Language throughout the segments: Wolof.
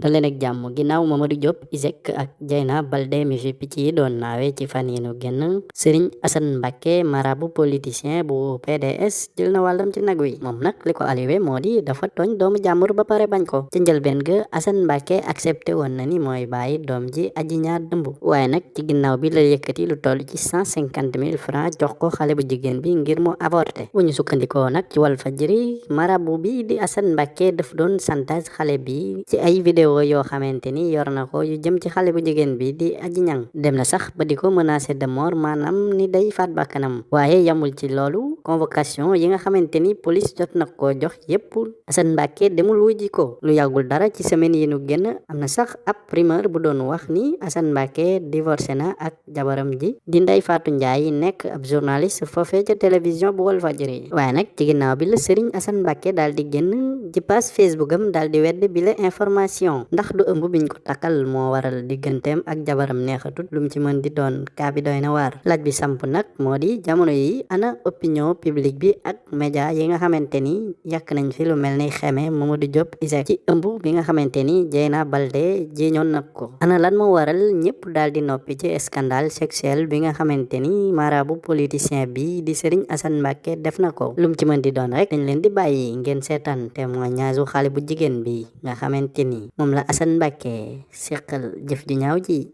dal leen ak jàmm ginnaaw Mamadou Diop ISEG ak Dieyna Baldé mi fi picc yi doon naawe ci fan yi nu génn Sëriñ Asan Mbàkke, marabu politicien bu pds, jël na wàllam ci nag wi. Moom nag, li ko aliwe moo di dafa tooñ doomu jàmbur ba pare bañ ko. Ca njëlbéen ga, Asan Mbàkke aksepte woon na ni mooy baayi doom ji Aji Ñaŋ ëmb. Waaye nag, ci ginnaaw bi la yëkkati lu tollu ci 150 mille francs jox ko xale bu jigéen bi ngir mu avorté. Bu ñu sukkandikoo nag ci Walfadjri, marabu bii di Asan Mbàkke daf doon santaas xale bi. Ci ay wideo yoo xamante ni yor na ko yu jëm ci xale bu jigéen bii di Aji Ñaŋ, dem na sax ba di ko menacer de mort, maanaam ni day faat bakkanam. Waaye, yamul ci loolu. Convocation yi nga xamante ni pólis jot na koo jox yépp, Asan Mbàkke demul wuyji ko. Lu yàggul dara, ci semaine yi nu génn, am na sax ab rumeur bu doon wax ni Asan Mbàkke divorcé na ak Jabaram ji di Ndey Faatu Njaay nekk ab journaliste foofee ca télévision bu Walfadjri. Waaye nag, ci ginnaaw bi la Sëriñ Asan Mbàkke daal di génn ci page Facebook am daal di weddi bile information. Ndax du ëmb biñ ko takkal moo waral digganteem ak jabaram neexatut? Lu mu ci mën di doon, kaa bi doy na waar. Laaj bi sampu nag moo di, jamono yii, ana opinion publique bi ak media yi nga xamante ni yàq nañ fi lu mel ni xeme Mamadou Diop ISEG ci ëmb bi nga xamante ni Dieyna Baldé jiiñoon na ko ana lan moo waral ñëpp daal di noppi ci scandale sexuel bi nga xamante ni marabu politicien bi di Serigne Assane Mbacké def na ko lum ci mën di doon rek dañ leen di bàyyi ngeen seetaan témoignage u xale bu jigéen bi nga xamante ni moom la Assane Mbacké séqal jëf ju ñaaw ji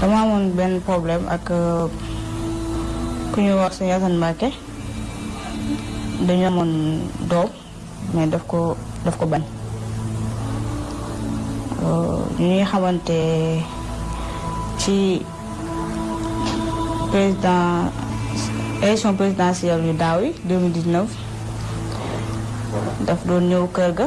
dama amoon benn problème ak euh, ku ñuy wax sëñ Assane Mbacké dañu amoon doom mais daf ko daf ko bañ euh, ñuy xamante ci président élection présidentielle yu daaw yi 2019 daf doon ñëw kër ga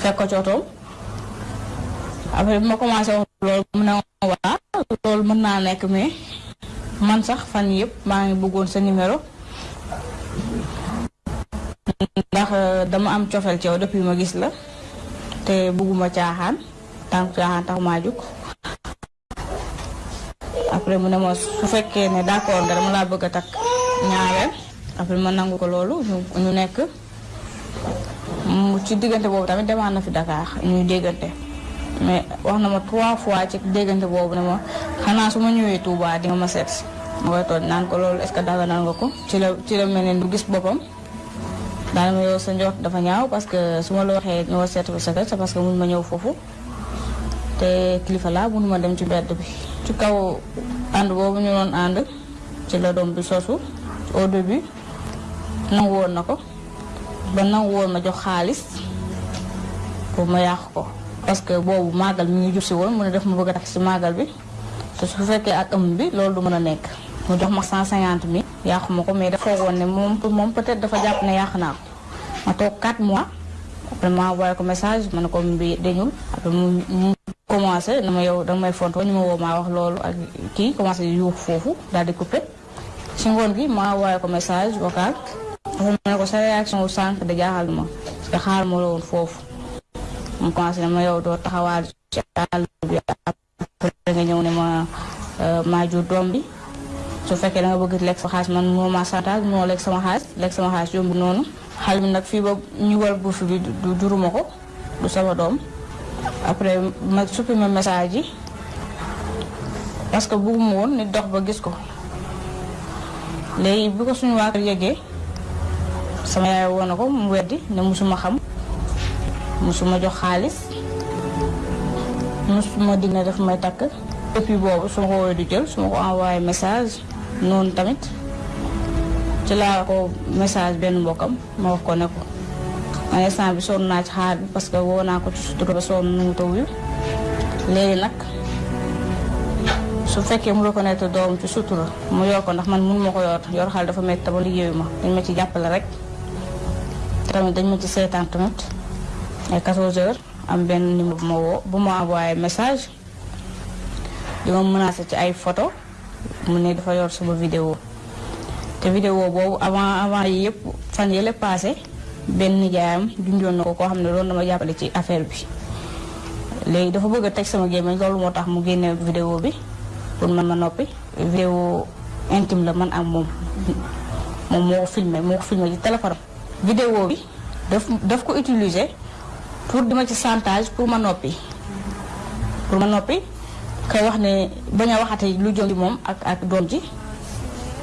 fekk ko ci otoom après bi ma commencé wax loolu mu ne ma waa loolu mën naa nekk mais man sax fan yëpp maa ngi bëggoon sa numéro ndax euh, dama am cofeel ci yow depuis ma gis la te bëgguma caaxaan tànk caaxaan tax maa jóg après mu ne ma su fekkee ne d'accord nga dama laa bëgg a takk ñaareel après ma nangu ko loolu ñu nekk ci diggante boobu tamit demaan na fi Dakar ñuy déggante mais wax na ma trois fois ci déggante boobu ne ma xanaa su ma ñëwee Touba di nga ma seet si ma koy toog naan ko loolu est-ce que daganal nga ko ci la ci la mel ne du gis boppam daanaka yow sa njort dafa ñaaw parce que su ma la waxee ñoo seet sa kër c'est parce que mun ma ñëw foofu te kilifa laa mënuma dem ci bedd bi ci kaw ànd boobu ñu doon ànd ci la doom bi sosu au début nangu woon na ko ba nangu woon ma jox xaalis pour ma yàq ko parce que boobu màggal mi ngi jub si woon mu ne def ma bëgg a tax si màggal bi te su fekkee ak ëmb bi loolu du mën a nekk mu jox ma cent cinquante mille yàqu ma ko mais dafa woon ne moom moom peut-être dafa jàpp ne yàq naa ko ma toog 4 mois après ma envoyé ko message ma ne ko mbi dañul après mu mu commencé na ma yow danga may fontoo ñu ma woo maa wax loolu ak kii commencé yuux foofu daal di coupé si ngoon gi ma envoyé ko message vocal ma ne ko sa réaction wu sànq da jaaxal ma parce que xaar ma la woon foofu mu commencé na ma yow doo taxawaal ci àll bi da nga ñëw ne ma euh, maa jur doom bi su fekkee da nga bëgg lekk sa xaalis man moo ma santage moo lekk sama xaalis lekk sama xaalis yomb noonu xale bi nag fii ba ñu war bourse bi du juruma ko du sama doom après ma supprimer message yi parce que bëgguma woon nit dox ba gis ko léegi bi ko suñu waa kër yëgee sama yaay woo na ko mu weddi ne musuma xam musuma jox xaalis musuma dig ne daf may takk depuis boobu su ma ko woowee du jël su ma ko envoyé message noonu tamit ci laa ko message benn mbokkam ma wax ko ne ko man instant bi sonn naa ci xaar bi parce que woo naa ko ci sutura ba sonn nu mu ta wuyu léegi nag su fekkee mu reconnaître doom ci sutura mu yor ko ndax man mun ma ko yor yor xal dafa métti ba liggéeyu ma dañ ma ci jàppale rek tamit dañ ma ci seetaan tamit ay 14 heures am benn numéro bu ma woo bu ma envoyé message di ma menacé ci ay photo mu ne dafa yor suma vidéo te vidéo boobu avant avant yi yëpp fan yële passé benn nijaayam junjoon na ko koo xam ne doon na ma jàppale ci affaire bi léegi dafa bëgg a teg sama gémmiñ loolu moo tax mu génne vidéo bi pour man ma noppi vidéo intime la man ak moom moom moo ko filmé moo ko filmé ci téléphone vidéo bi daf daf ko utiliser pour dima ci chantage pour ma noppi pour ma noppi kay wax ne bañ a waxati lu jëm ci moom ak ak doom ji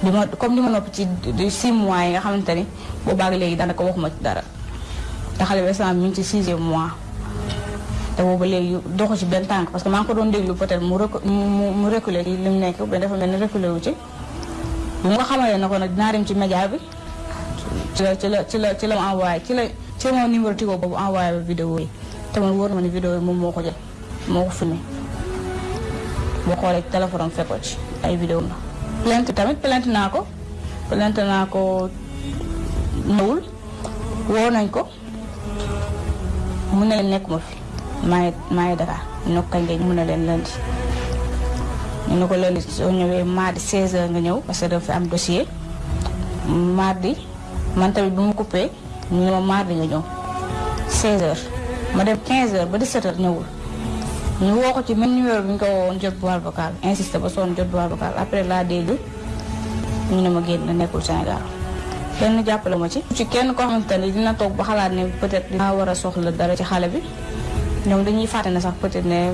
li ma comme li ma noppi ci di six mois yi nga xamante ni boobaag léegi daanaka waxuma ci dara te xale bi instant mi ngi ci sixième mois te booba léegi doxu ci benn tànk parce que maa ngi ko doon déglu peut-être mu recu mu mu reculer ci li mu nekk mais dafa mel ni reculer wu ci. bi mu ko xamalee na ko nag dinaa dem ci média bi ci la ci la ci la ci la ma envoyé ci la ci ma numéro Tigo boobu envoyé ba vidéo yi te man wóor na ma ne vidéo yi moom moo ko jël moo ko filmé boo xoolee téléphone am fekkoo ci ay vidéo la plainte tamit plainte naa ko plainte naa ko ñëwul woo nañ ko mu ne leen nekkuma fi maa ngi maa ngi Dakar ñu ne ko kañ ngeen mu ne leen lundi ñu ne ko lundi soo ñëwee mardi 16h nga ñëw parce que dafa fi am dossier mardi man tamit bu ma coupé ñu ne ma mardi nga ñëw 16h ma dem 15h ba 17h ñëwul ñu woo ko ci même numéro bi ñu ko woowoon jot boîte vocale insisté ba sonn jot boîte vocale après laa dégg ñu ne ma génn nekkul Sénégal kenn jàppale ma ci. ci kenn koo xamante ne dina toog ba xalaat ne peut-être dinaa war a soxla dara ci xale bi ñoom dañuy fàtte ne sax peut-être ne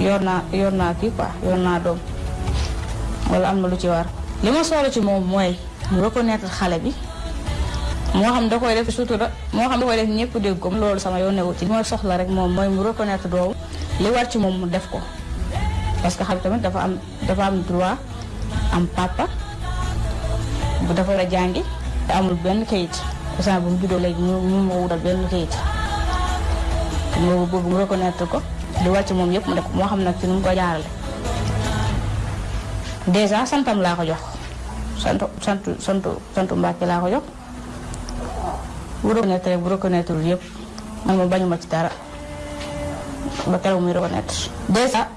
yor naa yor naa kii quoi yor naa doom wala am na lu ci war. li ma soxla ci moom mooy mu reconnaître xale bi moo xam da koy def sutura moo xam da koy def ñëpp dégg ko loolu sama yoon newu ci li ma soxla rek moom mooy mu reconnaître doom li war ci moom mu def ko parce que xale tamit dafa am dafa am droit am papa bu dafa war a jàngi te amul benn kayit instant bu mu juddoo léegi mu mu ma wutal benn kayit mu boobu mu reconnaître ko di wàcc moom yëpp mu def moo xam nag ci nu mu ko jaarale dèjà santam laa ko jox santu santu santu santu Mbàkke laa ko jox bu reconnaître bu reconnaître yëpp man ma bañuma ci dara ba keroog muy reconnaître dèjà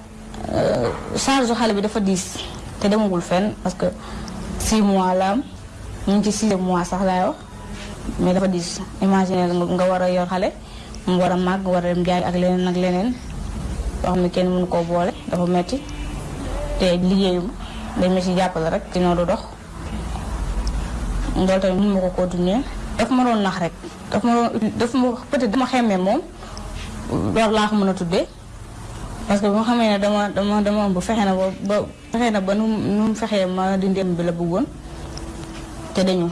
Euh, charge xale bi dafa diis te demagul fenn parce que 6 mois la am ñu ngi ci 6 mois sax laay wax mais dafa diis imaginer nga war a yor xale mu war a màgg war a dem jaay ak leneen ak leneen loo xam ne kenn mënu koo boole dafa metti te liggéeyum dañ ma ci jàppale rek dina du dox loolu tamit mënu ma ko continuer daf ma doon nax rek daf ma doon daf ma peut-être dama xemmee moom loolu laa ko mën a tuddee parce que boo xamee ne dama dama dama ëmb fexe na ba ba fexe na ba nu mu nu mu fexee ma dindi ëmb bi la bëggoon te dañu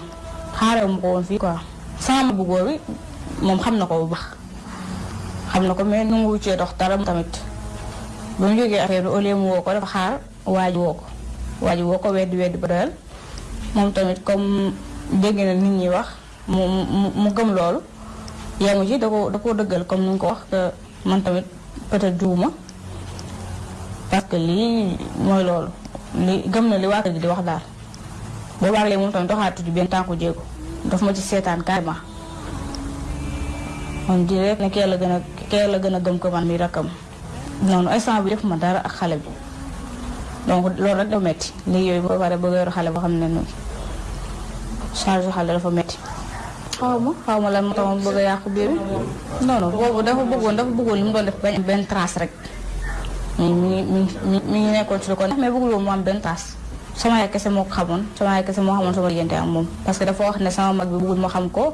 xaarewu ma ko woon fii quoi sama bëggoo bi moom xam na ko bu baax xam na ko mais nu ngu cee dox dara tamit ba mu jógee affaire bi au lieu mu woo ko dafa xaar waaj woo ko waaj woo ko weddi weddi ba doyal moom tamit comme dégg na nit ñi wax mu mu mu gëm loolu yemu ci da ko da koo dëggal comme ni nga ko wax que man tamit peut-être juuma parce que lii mooy loolu li gëm na li waa kër gi di wax daal boobaag léegi moom tamit doxaatu ci benn tànku jéego daf ma ci seetaan carrément on dirait ne kee la gën a kee la gën a gëm ko man mi rakkam noonu instant bi defuma dara ak xale bi donc loolu rek da metti léegi yooyu boo pare bëgg a yor xale boo xam ne noonu charge xale dafa metti xaw ma xaw ma lan moo tax ma bëgg a yàqu biir bi non non boobu dafa bëggoon dafa bëggoon li mu doon def bañ am benn trace rek mi ngi mi ngi mi ngi nekkoon ci lu ko neex mais bëggul woon mu am benn trace sama yaay kese moo ko xamoon sama yaay kese moo xamoon sama diggante ak moom parce que dafa wax ne sama mag bi bëggul ma xam ko